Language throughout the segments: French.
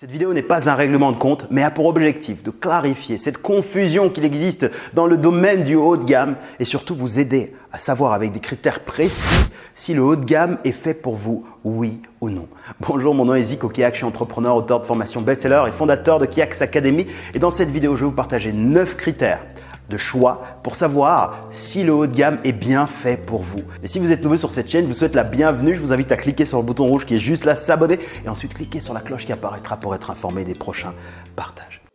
Cette vidéo n'est pas un règlement de compte, mais a pour objectif de clarifier cette confusion qu'il existe dans le domaine du haut de gamme et surtout vous aider à savoir avec des critères précis si le haut de gamme est fait pour vous, oui ou non. Bonjour, mon nom est Zico Kiak, je suis entrepreneur, auteur de formation best-seller et fondateur de Kiaks Academy. Et dans cette vidéo, je vais vous partager 9 critères de choix pour savoir si le haut de gamme est bien fait pour vous. Et si vous êtes nouveau sur cette chaîne, je vous souhaite la bienvenue. Je vous invite à cliquer sur le bouton rouge qui est juste là, s'abonner et ensuite cliquer sur la cloche qui apparaîtra pour être informé des prochains partages.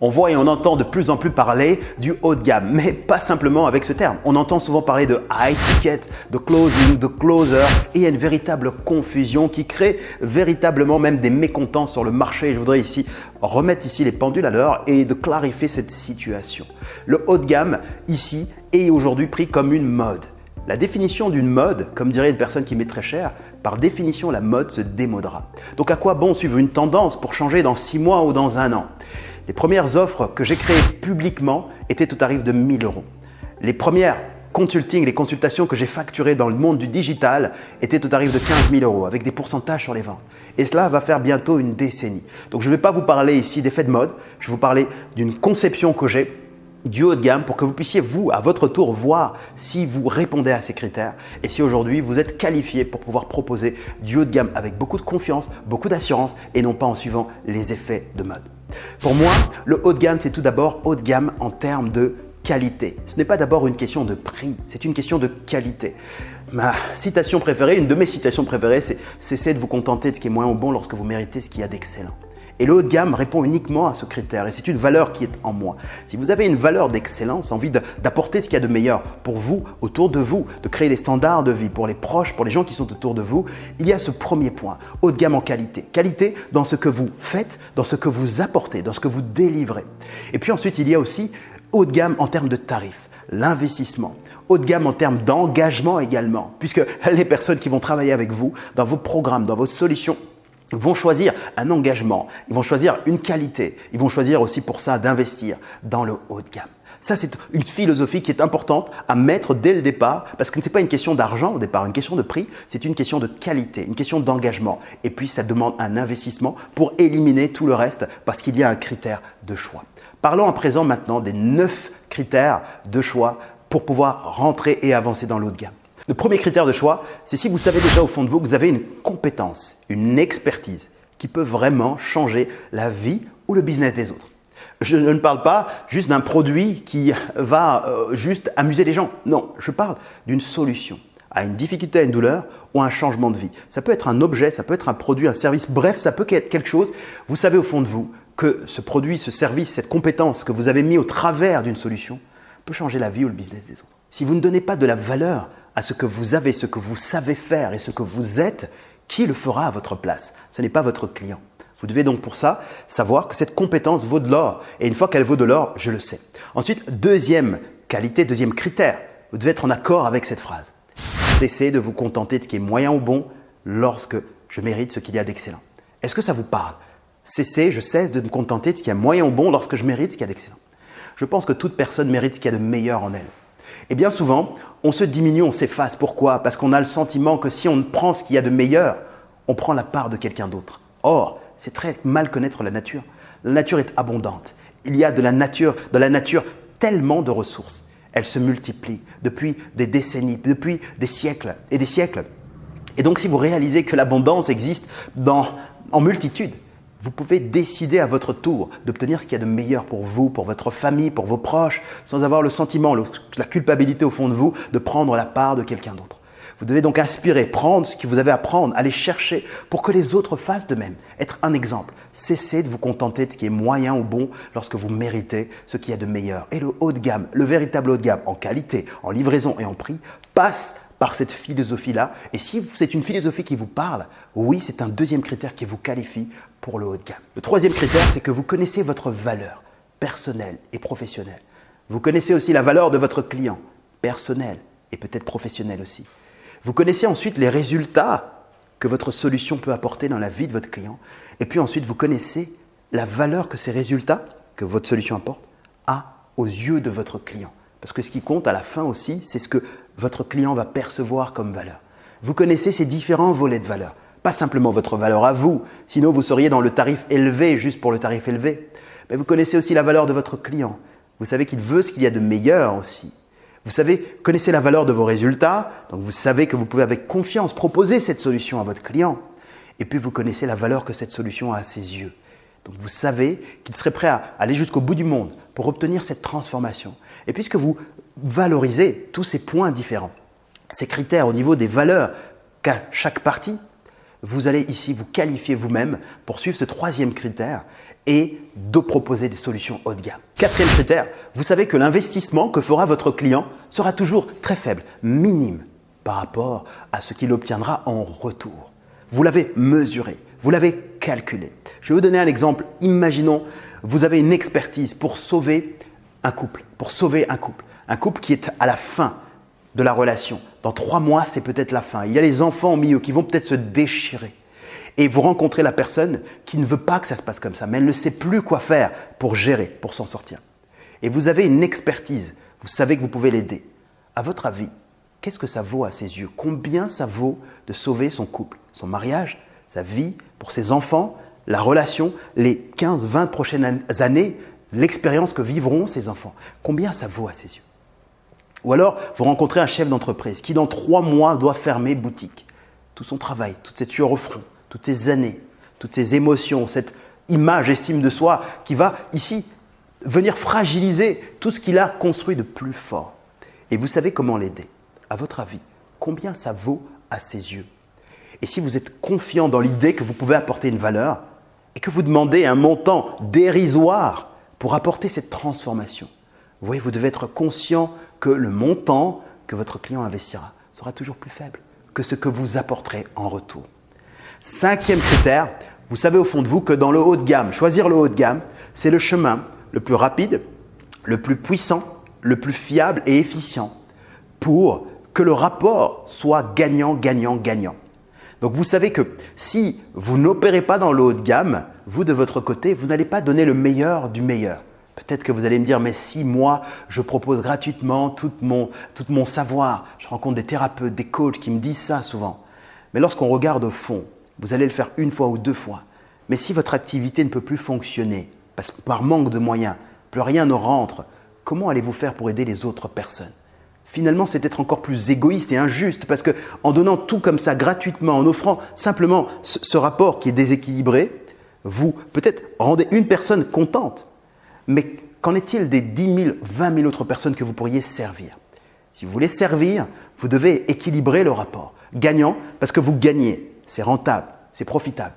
On voit et on entend de plus en plus parler du haut de gamme, mais pas simplement avec ce terme. On entend souvent parler de high ticket, de closing, de closer, et il y a une véritable confusion qui crée véritablement même des mécontents sur le marché. Je voudrais ici remettre ici les pendules à l'heure et de clarifier cette situation. Le haut de gamme ici est aujourd'hui pris comme une mode. La définition d'une mode, comme dirait une personne qui met très cher, par définition la mode se démodera. Donc à quoi bon suivre une tendance pour changer dans six mois ou dans un an? Les premières offres que j'ai créées publiquement étaient au tarif de 1000 euros. Les premières consulting, les consultations que j'ai facturées dans le monde du digital étaient au tarif de 15 000 euros avec des pourcentages sur les ventes. Et cela va faire bientôt une décennie. Donc je ne vais pas vous parler ici d'effets de mode, je vais vous parler d'une conception que j'ai du haut de gamme pour que vous puissiez, vous, à votre tour, voir si vous répondez à ces critères et si aujourd'hui vous êtes qualifié pour pouvoir proposer du haut de gamme avec beaucoup de confiance, beaucoup d'assurance et non pas en suivant les effets de mode. Pour moi, le haut de gamme, c'est tout d'abord haut de gamme en termes de qualité. Ce n'est pas d'abord une question de prix, c'est une question de qualité. Ma citation préférée, une de mes citations préférées, c'est cessez de vous contenter de ce qui est moins bon lorsque vous méritez ce qu'il y a d'excellent. Et le haut de gamme répond uniquement à ce critère et c'est une valeur qui est en moi. Si vous avez une valeur d'excellence, envie d'apporter ce qu'il y a de meilleur pour vous, autour de vous, de créer des standards de vie pour les proches, pour les gens qui sont autour de vous, il y a ce premier point, haut de gamme en qualité. Qualité dans ce que vous faites, dans ce que vous apportez, dans ce que vous délivrez. Et puis ensuite, il y a aussi haut de gamme en termes de tarifs, l'investissement haut de gamme en termes d'engagement également, puisque les personnes qui vont travailler avec vous dans vos programmes, dans vos solutions, vont choisir un engagement, ils vont choisir une qualité, ils vont choisir aussi pour ça d'investir dans le haut de gamme. Ça, c'est une philosophie qui est importante à mettre dès le départ, parce que ce n'est pas une question d'argent au départ, une question de prix, c'est une question de qualité, une question d'engagement. Et puis, ça demande un investissement pour éliminer tout le reste, parce qu'il y a un critère de choix. Parlons à présent maintenant des neuf critères de choix pour pouvoir rentrer et avancer dans le haut de gamme. Le premier critère de choix, c'est si vous savez déjà au fond de vous que vous avez une compétence, une expertise qui peut vraiment changer la vie ou le business des autres. Je ne parle pas juste d'un produit qui va euh, juste amuser les gens. Non, je parle d'une solution à une difficulté, à une douleur ou à un changement de vie. Ça peut être un objet, ça peut être un produit, un service, bref, ça peut être quelque chose. Vous savez au fond de vous que ce produit, ce service, cette compétence que vous avez mis au travers d'une solution peut changer la vie ou le business des autres. Si vous ne donnez pas de la valeur à ce que vous avez, ce que vous savez faire et ce que vous êtes, qui le fera à votre place Ce n'est pas votre client. Vous devez donc pour ça savoir que cette compétence vaut de l'or. Et une fois qu'elle vaut de l'or, je le sais. Ensuite, deuxième qualité, deuxième critère, vous devez être en accord avec cette phrase. Cessez de vous contenter de ce qui est moyen ou bon lorsque je mérite ce qu'il y a d'excellent. Est-ce que ça vous parle? Cessez, je cesse de me contenter de ce qui est moyen ou bon lorsque je mérite ce qu'il y a d'excellent. Je pense que toute personne mérite ce qu'il y a de meilleur en elle. Et bien souvent, on se diminue, on s'efface. Pourquoi? Parce qu'on a le sentiment que si on prend ce qu'il y a de meilleur, on prend la part de quelqu'un d'autre. Or, c'est très mal connaître la nature. La nature est abondante. Il y a de la nature, de la nature tellement de ressources. Elle se multiplie depuis des décennies, depuis des siècles et des siècles. Et donc, si vous réalisez que l'abondance existe en multitude, vous pouvez décider à votre tour d'obtenir ce qu'il y a de meilleur pour vous, pour votre famille, pour vos proches, sans avoir le sentiment, la culpabilité au fond de vous de prendre la part de quelqu'un d'autre. Vous devez donc aspirer, prendre ce que vous avez à prendre, aller chercher pour que les autres fassent de même. Être un exemple. Cessez de vous contenter de ce qui est moyen ou bon lorsque vous méritez ce qu'il y a de meilleur. Et le haut de gamme, le véritable haut de gamme en qualité, en livraison et en prix, passe par cette philosophie-là. Et si c'est une philosophie qui vous parle, oui, c'est un deuxième critère qui vous qualifie pour le haut de gamme. Le troisième critère, c'est que vous connaissez votre valeur personnelle et professionnelle. Vous connaissez aussi la valeur de votre client, personnel et peut-être professionnel aussi. Vous connaissez ensuite les résultats que votre solution peut apporter dans la vie de votre client. Et puis ensuite, vous connaissez la valeur que ces résultats que votre solution apporte a aux yeux de votre client. Parce que ce qui compte à la fin aussi, c'est ce que votre client va percevoir comme valeur. Vous connaissez ces différents volets de valeur. Pas simplement votre valeur à vous, sinon vous seriez dans le tarif élevé juste pour le tarif élevé. Mais vous connaissez aussi la valeur de votre client. Vous savez qu'il veut ce qu'il y a de meilleur aussi. Vous savez, connaissez la valeur de vos résultats, donc vous savez que vous pouvez avec confiance proposer cette solution à votre client. Et puis vous connaissez la valeur que cette solution a à ses yeux. Donc vous savez qu'il serait prêt à aller jusqu'au bout du monde pour obtenir cette transformation. Et puisque vous valorisez tous ces points différents, ces critères au niveau des valeurs qu'a chaque partie, vous allez ici vous qualifier vous-même pour suivre ce troisième critère et de proposer des solutions haut de gamme. Quatrième critère, vous savez que l'investissement que fera votre client sera toujours très faible, minime par rapport à ce qu'il obtiendra en retour. Vous l'avez mesuré, vous l'avez calculé. Je vais vous donner un exemple. Imaginons, vous avez une expertise pour sauver un couple, pour sauver un couple, un couple qui est à la fin de la relation. Dans trois mois, c'est peut-être la fin. Il y a les enfants au milieu qui vont peut-être se déchirer. Et vous rencontrez la personne qui ne veut pas que ça se passe comme ça, mais elle ne sait plus quoi faire pour gérer, pour s'en sortir. Et vous avez une expertise, vous savez que vous pouvez l'aider. À votre avis, qu'est-ce que ça vaut à ses yeux? Combien ça vaut de sauver son couple, son mariage, sa vie, pour ses enfants, la relation, les 15, 20 prochaines années, l'expérience que vivront ses enfants? Combien ça vaut à ses yeux? Ou alors, vous rencontrez un chef d'entreprise qui, dans trois mois, doit fermer boutique. Tout son travail, toute cette sueur au front, toutes ces années, toutes ces émotions, cette image, estime de soi qui va ici venir fragiliser tout ce qu'il a construit de plus fort. Et vous savez comment l'aider. À votre avis, combien ça vaut à ses yeux? Et si vous êtes confiant dans l'idée que vous pouvez apporter une valeur et que vous demandez un montant dérisoire pour apporter cette transformation, vous voyez, vous devez être conscient que le montant que votre client investira sera toujours plus faible que ce que vous apporterez en retour. Cinquième critère, vous savez au fond de vous que dans le haut de gamme, choisir le haut de gamme, c'est le chemin le plus rapide, le plus puissant, le plus fiable et efficient pour que le rapport soit gagnant, gagnant, gagnant. Donc vous savez que si vous n'opérez pas dans le haut de gamme, vous de votre côté, vous n'allez pas donner le meilleur du meilleur. Peut-être que vous allez me dire, mais si moi, je propose gratuitement tout mon, savoir, je rencontre des thérapeutes, des coachs qui me disent ça souvent. Mais lorsqu'on regarde au fond, vous allez le faire une fois ou deux fois. Mais si votre activité ne peut plus fonctionner, parce par manque de moyens, plus rien ne rentre, comment allez-vous faire pour aider les autres personnes? Finalement, c'est être encore plus égoïste et injuste parce que en donnant tout comme ça gratuitement, en offrant simplement ce, rapport qui est déséquilibré, vous peut-être rendez une personne contente. Mais qu'en est-il des 10 000, 20 000 autres personnes que vous pourriez servir? Si vous voulez servir, vous devez équilibrer le rapport. Gagnant parce que vous gagnez c'est rentable, c'est profitable.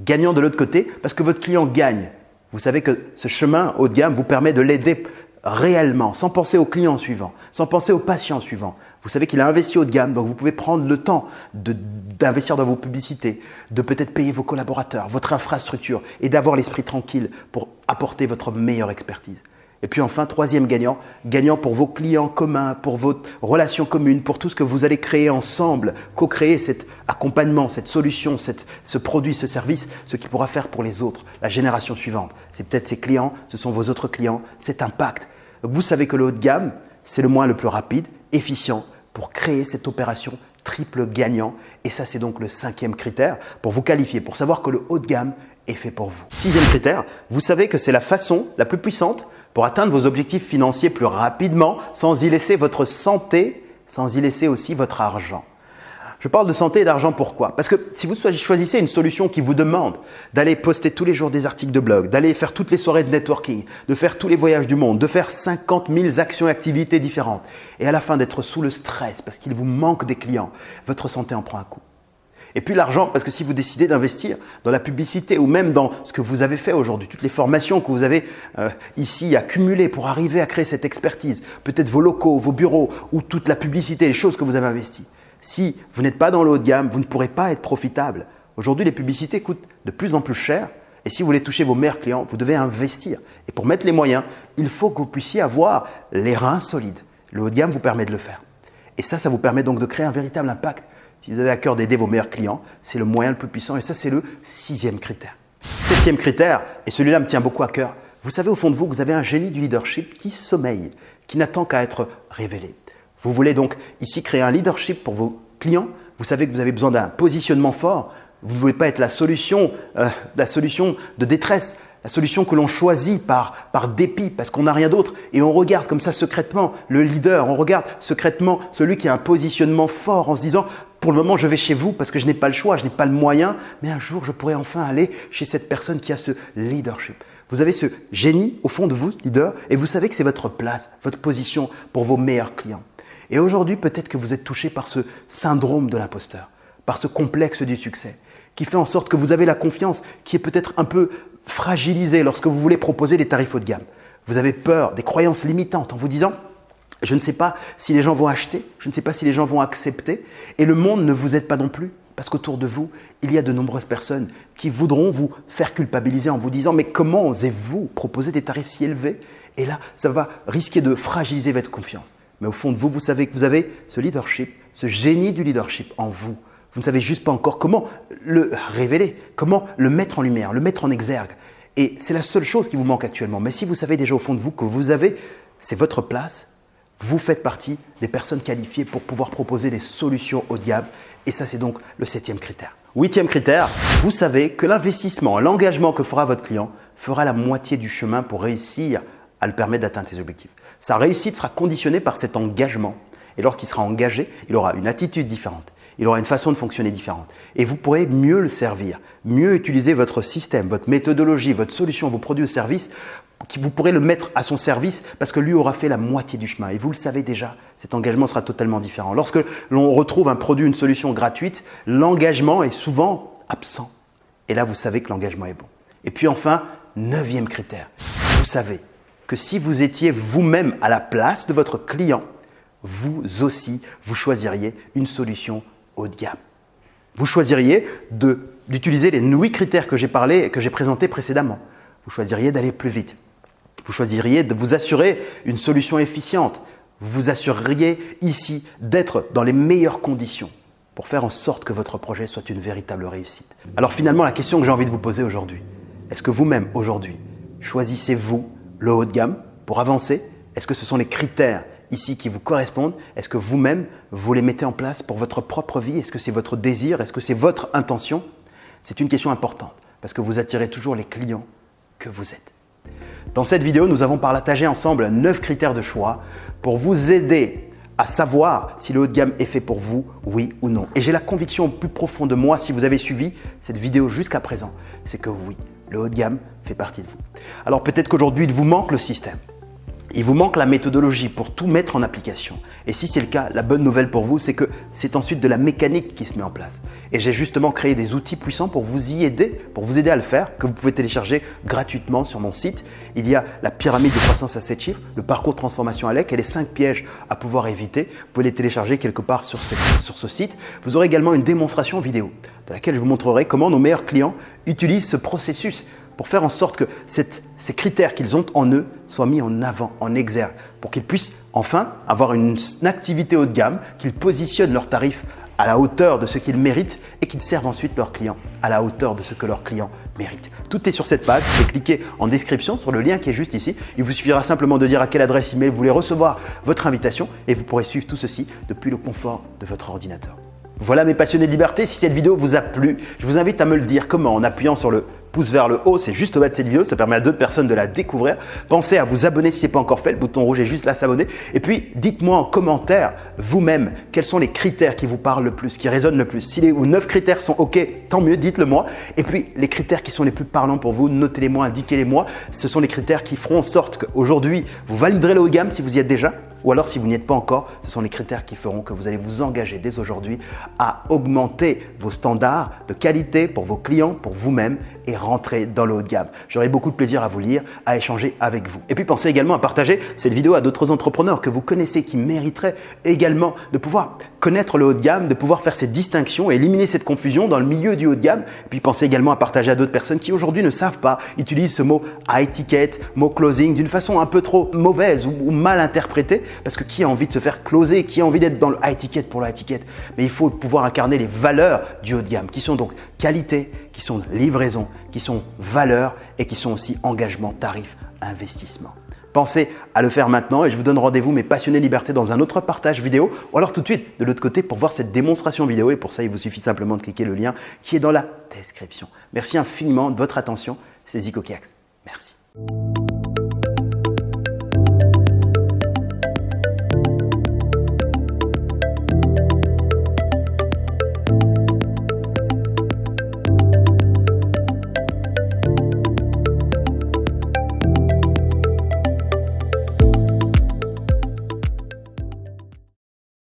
Gagnant de l'autre côté parce que votre client gagne. Vous savez que ce chemin haut de gamme vous permet de l'aider réellement, sans penser au client suivant, sans penser au patient suivant. Vous savez qu'il a investi haut de gamme, donc vous pouvez prendre le temps d'investir dans vos publicités, de peut-être payer vos collaborateurs, votre infrastructure et d'avoir l'esprit tranquille pour apporter votre meilleure expertise. Et puis enfin, troisième gagnant, gagnant pour vos clients communs, pour votre relation commune, pour tout ce que vous allez créer ensemble, co-créer cet accompagnement, cette solution, ce produit, ce service, ce qui pourra faire pour les autres, la génération suivante. C'est peut-être ces clients, ce sont vos autres clients, cet impact. Donc vous savez que le haut de gamme, c'est le moyen le plus rapide, efficient pour créer cette opération triple gagnant. Et ça, c'est donc le cinquième critère pour vous qualifier, pour savoir que le haut de gamme est fait pour vous. Sixième critère, vous savez que c'est la façon la plus puissante pour atteindre vos objectifs financiers plus rapidement sans y laisser votre santé, sans y laisser aussi votre argent. Je parle de santé et d'argent pourquoi? Parce que si vous choisissez une solution qui vous demande d'aller poster tous les jours des articles de blog, d'aller faire toutes les soirées de networking, de faire tous les voyages du monde, de faire 50 000 actions et activités différentes, et à la fin d'être sous le stress parce qu'il vous manque des clients, votre santé en prend un coup. Et puis l'argent, parce que si vous décidez d'investir dans la publicité ou même dans ce que vous avez fait aujourd'hui, toutes les formations que vous avez euh, ici accumulées pour arriver à créer cette expertise, peut-être vos locaux, vos bureaux ou toute la publicité, les choses que vous avez investies. Si vous n'êtes pas dans le haut de gamme, vous ne pourrez pas être profitable. Aujourd'hui, les publicités coûtent de plus en plus cher. Et si vous voulez toucher vos meilleurs clients, vous devez investir. Et pour mettre les moyens, il faut que vous puissiez avoir les reins solides. Le haut de gamme vous permet de le faire. Et ça, ça vous permet donc de créer un véritable impact si vous avez à cœur d'aider vos meilleurs clients, c'est le moyen le plus puissant et ça, c'est le sixième critère. Septième critère, et celui-là me tient beaucoup à cœur, Vous savez au fond de vous que vous avez un génie du leadership qui sommeille, qui n'attend qu'à être révélé. Vous voulez donc ici créer un leadership pour vos clients. Vous savez que vous avez besoin d'un positionnement fort. Vous ne voulez pas être la solution, euh, la solution de détresse, la solution que l'on choisit par, par dépit, parce qu'on n'a rien d'autre. Et on regarde comme ça secrètement le leader, on regarde secrètement celui qui a un positionnement fort en se disant, pour le moment, je vais chez vous parce que je n'ai pas le choix, je n'ai pas le moyen, mais un jour, je pourrai enfin aller chez cette personne qui a ce leadership. Vous avez ce génie au fond de vous, leader, et vous savez que c'est votre place, votre position pour vos meilleurs clients. Et aujourd'hui, peut-être que vous êtes touché par ce syndrome de l'imposteur, par ce complexe du succès, qui fait en sorte que vous avez la confiance qui est peut-être un peu fragilisée lorsque vous voulez proposer des tarifs haut de gamme. Vous avez peur des croyances limitantes en vous disant je ne sais pas si les gens vont acheter, je ne sais pas si les gens vont accepter, et le monde ne vous aide pas non plus. Parce qu'autour de vous, il y a de nombreuses personnes qui voudront vous faire culpabiliser en vous disant Mais comment osez-vous proposer des tarifs si élevés? Et là, ça va risquer de fragiliser votre confiance. Mais au fond de vous, vous savez que vous avez ce leadership, ce génie du leadership en vous. Vous ne savez juste pas encore comment le révéler, comment le mettre en lumière, le mettre en exergue. Et c'est la seule chose qui vous manque actuellement. Mais si vous savez déjà au fond de vous que vous avez, c'est votre place, vous faites partie des personnes qualifiées pour pouvoir proposer des solutions de gamme et ça, c'est donc le septième critère. Huitième critère, vous savez que l'investissement, l'engagement que fera votre client fera la moitié du chemin pour réussir à le permettre d'atteindre ses objectifs. Sa réussite sera conditionnée par cet engagement. Et lorsqu'il sera engagé, il aura une attitude différente. Il aura une façon de fonctionner différente. Et vous pourrez mieux le servir, mieux utiliser votre système, votre méthodologie, votre solution, vos produits ou services vous pourrez le mettre à son service parce que lui aura fait la moitié du chemin. Et vous le savez déjà, cet engagement sera totalement différent. Lorsque l'on retrouve un produit, une solution gratuite, l'engagement est souvent absent. Et là, vous savez que l'engagement est bon. Et puis enfin, neuvième critère, vous savez que si vous étiez vous-même à la place de votre client, vous aussi, vous choisiriez une solution haut de gamme. Vous choisiriez d'utiliser les huit critères que j'ai parlé et que j'ai présentés précédemment. Vous choisiriez d'aller plus vite. Vous choisiriez de vous assurer une solution efficiente. Vous vous assureriez ici d'être dans les meilleures conditions pour faire en sorte que votre projet soit une véritable réussite. Alors finalement, la question que j'ai envie de vous poser aujourd'hui, est-ce que vous-même aujourd'hui choisissez-vous le haut de gamme pour avancer? Est-ce que ce sont les critères ici qui vous correspondent? Est-ce que vous-même, vous les mettez en place pour votre propre vie? Est-ce que c'est votre désir? Est-ce que c'est votre intention? C'est une question importante parce que vous attirez toujours les clients que vous êtes. Dans cette vidéo, nous avons partagé ensemble 9 critères de choix pour vous aider à savoir si le haut de gamme est fait pour vous, oui ou non. Et j'ai la conviction plus profonde de moi, si vous avez suivi cette vidéo jusqu'à présent, c'est que oui, le haut de gamme fait partie de vous. Alors peut-être qu'aujourd'hui, il vous manque le système. Il vous manque la méthodologie pour tout mettre en application. Et si c'est le cas, la bonne nouvelle pour vous, c'est que c'est ensuite de la mécanique qui se met en place. Et j'ai justement créé des outils puissants pour vous y aider, pour vous aider à le faire, que vous pouvez télécharger gratuitement sur mon site. Il y a la pyramide de croissance à 7 chiffres, le parcours de transformation à l'EC et les 5 pièges à pouvoir éviter. Vous pouvez les télécharger quelque part sur, sur ce site. Vous aurez également une démonstration vidéo de laquelle je vous montrerai comment nos meilleurs clients utilisent ce processus pour faire en sorte que ces critères qu'ils ont en eux soient mis en avant, en exergue, pour qu'ils puissent enfin avoir une, activité haut de gamme, qu'ils positionnent leurs tarifs à la hauteur de ce qu'ils méritent et qu'ils servent ensuite leurs clients à la hauteur de ce que leurs clients méritent. Tout est sur cette page. Vous pouvez cliquer en description sur le lien qui est juste ici. Il vous suffira simplement de dire à quelle adresse email vous voulez recevoir votre invitation et vous pourrez suivre tout ceci depuis le confort de votre ordinateur. Voilà mes passionnés de liberté, si cette vidéo vous a plu, je vous invite à me le dire comment en appuyant sur le pouce vers le haut, c'est juste au bas de cette vidéo, ça permet à d'autres personnes de la découvrir. Pensez à vous abonner si ce n'est pas encore fait, le bouton rouge est juste là, s'abonner. Et puis, dites-moi en commentaire, vous-même, quels sont les critères qui vous parlent le plus, qui résonnent le plus. Si les ou 9 critères sont OK, tant mieux, dites-le moi. Et puis, les critères qui sont les plus parlants pour vous, notez-les moi, indiquez-les moi. Ce sont les critères qui feront en sorte qu'aujourd'hui, vous validerez le haut de gamme si vous y êtes déjà, ou alors si vous n'y êtes pas encore, ce sont les critères qui feront que vous allez vous engager dès aujourd'hui à augmenter vos standards de qualité pour vos clients, pour vous-même et rentrer dans le haut de gamme. J'aurai beaucoup de plaisir à vous lire, à échanger avec vous. Et puis pensez également à partager cette vidéo à d'autres entrepreneurs que vous connaissez qui mériteraient également de pouvoir connaître le haut de gamme, de pouvoir faire cette distinction et éliminer cette confusion dans le milieu du haut de gamme. Puis pensez également à partager à d'autres personnes qui aujourd'hui ne savent pas, utilisent ce mot high ticket, mot closing d'une façon un peu trop mauvaise ou, mal interprétée parce que qui a envie de se faire closer, qui a envie d'être dans le high ticket pour le high ticket? Mais il faut pouvoir incarner les valeurs du haut de gamme qui sont donc qualité, qui sont livraison, qui sont valeur et qui sont aussi engagement, tarif, investissement. Pensez à le faire maintenant et je vous donne rendez-vous mes passionnés liberté dans un autre partage vidéo ou alors tout de suite de l'autre côté pour voir cette démonstration vidéo et pour ça il vous suffit simplement de cliquer le lien qui est dans la description. Merci infiniment de votre attention, c'est Zico Kiax. Merci.